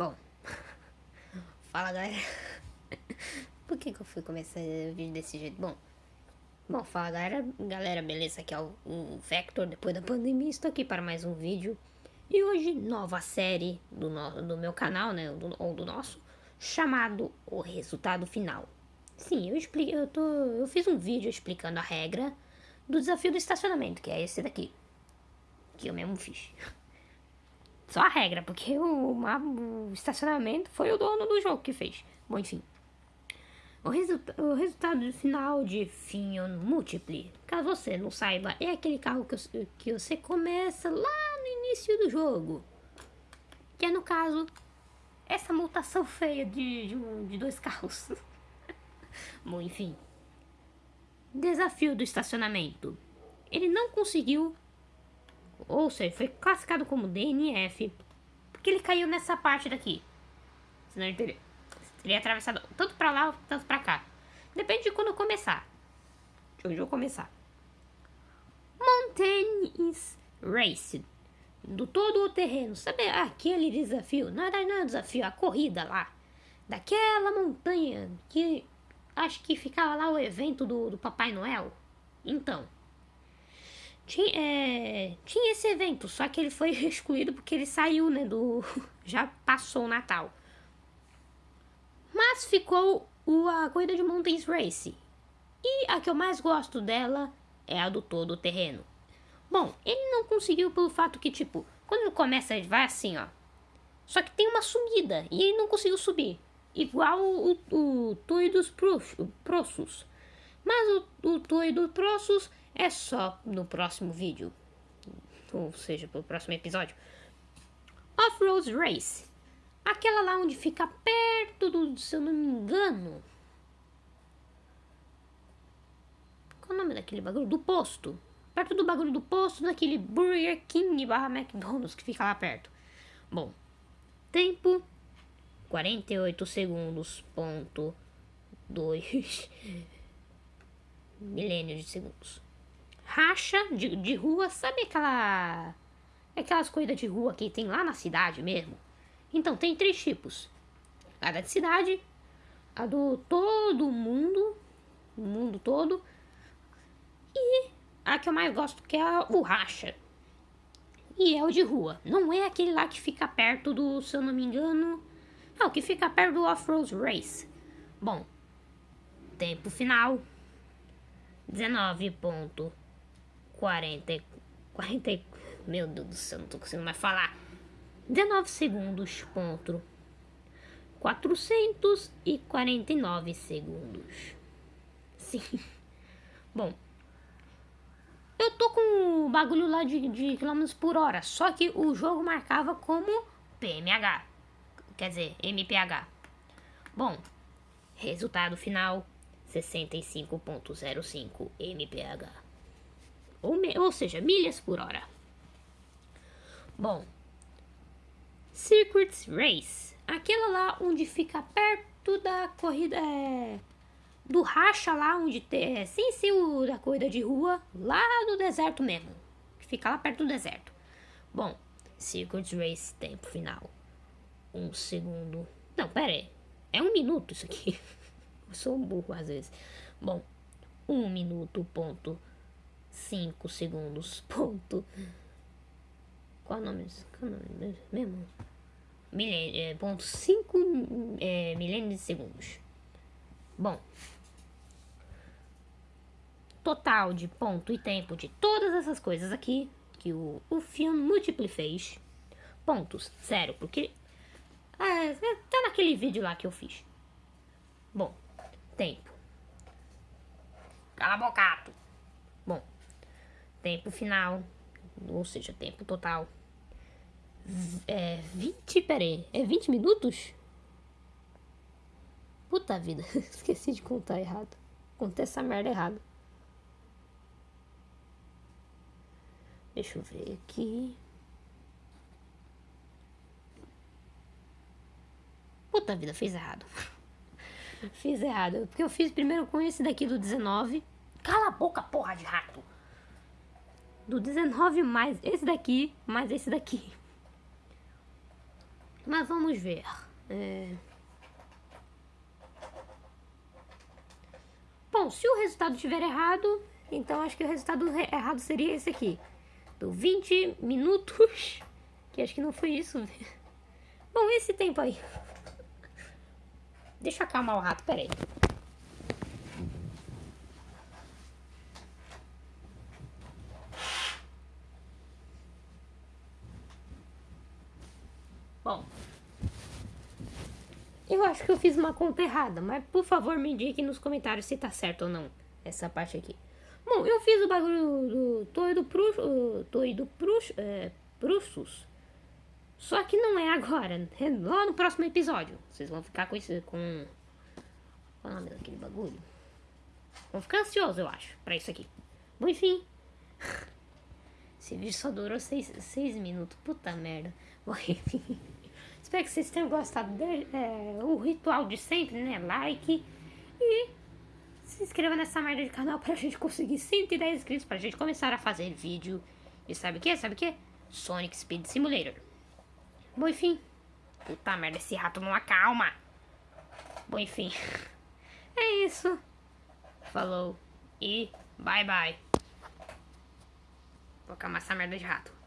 Bom, fala galera. Por que, que eu fui começar o vídeo desse jeito? Bom, bom, fala galera, galera, beleza? Aqui é o, Vector, depois da pandemia, estou aqui para mais um vídeo. E hoje, nova série do, no, do meu canal, né, do, ou do nosso, chamado O Resultado Final. Sim, eu, expliquei, eu, tô, eu fiz um vídeo explicando a regra do desafio do estacionamento, que é esse daqui, que eu mesmo fiz. Só a regra, porque o, o estacionamento foi o dono do jogo que fez. Bom, enfim. O, resulta o resultado final de Finion Multiple, caso você não saiba, é aquele carro que, que você começa lá no início do jogo. Que é, no caso, essa mutação feia de, de, de dois carros. Bom, enfim. Desafio do estacionamento. Ele não conseguiu ou seja, foi classificado como DNF, porque ele caiu nessa parte daqui. Senão ele teria, teria atravessado tanto pra lá, tanto pra cá. Depende de quando começar. De onde eu começar. Mountains Race. Do todo o terreno. Sabe aquele desafio? É, não é desafio, a corrida lá. Daquela montanha que acho que ficava lá o evento do, do Papai Noel. Então, tinha, é, tinha esse evento, só que ele foi excluído porque ele saiu, né, do... já passou o Natal. Mas ficou o, a corrida de Mountains Race. E a que eu mais gosto dela é a do todo terreno. Bom, ele não conseguiu pelo fato que, tipo, quando ele começa, ele vai assim, ó. Só que tem uma subida e ele não conseguiu subir. Igual o, o, o Toy dos Prossos. Mas o, o Toy dos Prossos é só no próximo vídeo. Ou seja, pro próximo episódio. Off-Road Race. Aquela lá onde fica perto do, se eu não me engano. Qual o nome daquele bagulho? Do posto. Perto do bagulho do posto, daquele Burger King barra McDonald's que fica lá perto. Bom, tempo 48 segundos, ponto 2 milênios de segundos racha de, de rua, sabe aquela. Aquelas coisas de rua que tem lá na cidade mesmo? Então, tem três tipos: a da cidade, a do todo mundo, o mundo todo, e a que eu mais gosto, que é o racha. E é o de rua. Não é aquele lá que fica perto do, se eu não me engano. Não, que fica perto do Off-Road Race. Bom, tempo final: 19 ponto 40, 40, meu Deus do céu, não tô conseguindo mais falar. 19 segundos, ponto. 449 segundos. Sim. Bom. Eu tô com o bagulho lá de, de quilômetros por hora. Só que o jogo marcava como PMH. Quer dizer, MPH. Bom. Resultado final. 65.05 MPH ou, ou seja, milhas por hora. Bom, Circuits Race, aquela lá onde fica perto da corrida é, do racha lá onde tem, é, sem ser o da corrida de rua, lá no deserto mesmo, que fica lá perto do deserto. Bom, Circuits Race, tempo final, um segundo, não, pera aí, é um minuto isso aqui, eu sou um burro às vezes. Bom, um minuto, ponto 5 segundos, ponto. Qual o nome? Qual o nome mesmo? Milênio, é, ponto 5 é, milênios de segundos. Bom. Total de ponto e tempo de todas essas coisas aqui que o, o filme múltiplo fez. Pontos, zero, porque é, tá naquele vídeo lá que eu fiz. Bom, tempo. Cala a boca, Tempo final, ou seja, tempo total. É 20, peraí, é 20 minutos? Puta vida, esqueci de contar errado. Contei essa merda errado. Deixa eu ver aqui. Puta vida, fiz errado. fiz errado. Porque eu fiz primeiro com esse daqui do 19. Cala a boca, porra de rato do 19 mais esse daqui, mais esse daqui. Mas vamos ver. É... Bom, se o resultado estiver errado, então acho que o resultado errado seria esse aqui. Do 20 minutos. Que acho que não foi isso. Bom, esse tempo aí. Deixa eu acalmar o rato, peraí. Bom, eu acho que eu fiz uma conta errada, mas por favor me indique nos comentários se tá certo ou não essa parte aqui. Bom, eu fiz o bagulho do Toido Pruxus, Toido Prux, é, Pruxus, só que não é agora, é lá no próximo episódio. Vocês vão ficar com isso, com... Qual é o nome daquele bagulho? Vão ficar ansiosos, eu acho, pra isso aqui. Bom, enfim. Esse vídeo só durou seis, seis minutos, puta merda. Bom, enfim. Espero que vocês tenham gostado do é, ritual de sempre, né? Like e se inscreva nessa merda de canal pra gente conseguir 110 inscritos pra gente começar a fazer vídeo. E sabe o que? Sabe o que? Sonic Speed Simulator. Bom, enfim. Puta merda, esse rato não acalma. Bom, enfim. É isso. Falou e bye bye. Vou acalmar essa merda de rato.